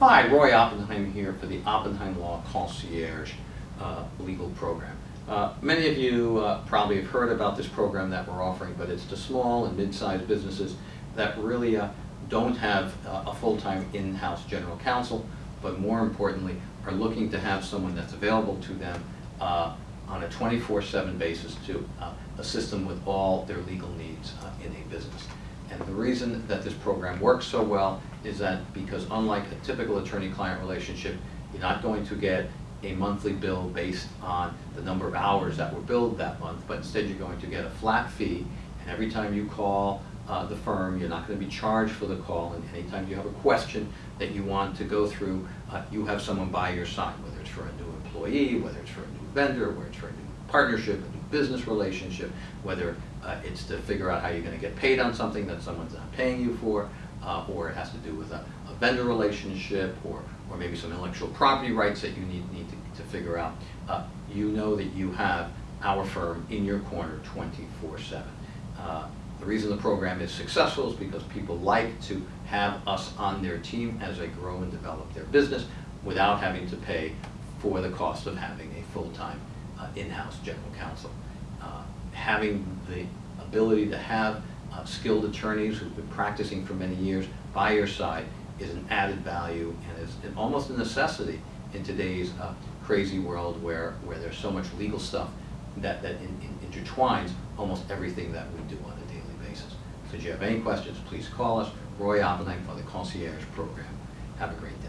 Hi, Roy Oppenheim here for the Oppenheim Law Concierge uh, Legal Program. Uh, Many of you uh, probably have heard about this program that we're offering, but it's to small and mid-sized businesses that really uh, don't have uh, a full-time in-house general counsel, but more importantly, are looking to have someone that's available to them uh, on a 24/7 basis to assist them with all their legal needs in a business. And the reason that this program works so well is that because unlike a typical attorney-client relationship, you're not going to get a monthly bill based on the number of hours that were billed that month, but instead you're going to get a flat fee, and every time you call uh, the firm, you're not going to be charged for the call, and anytime you have a question that you want to go through, uh, you have someone by your side, whether it's for a new employee, whether it's for a new vendor, whether it's for a new partnership, a new business relationship, whether uh, it's to figure out how you're going to get paid on something that someone's not paying you for, uh, or it has to do with a, a vendor relationship, or, or maybe some intellectual property rights that you need, need to, to figure out. Uh, you know that you have our firm in your corner 24/7. Uh, The reason the program is successful is because people like to have us on their team as they grow and develop their business without having to pay for the cost of having a full-time uh, in-house general counsel. Uh, Having the ability to have uh, skilled attorneys who've been practicing for many years by your side is an added value and is almost a necessity in today's uh, crazy world where, where there's so much legal stuff that, that in- in- intertwines almost everything that we do on a daily basis. So if you have any questions, please call us, Roy Oppenheim for the Concierge Program. Have a great day.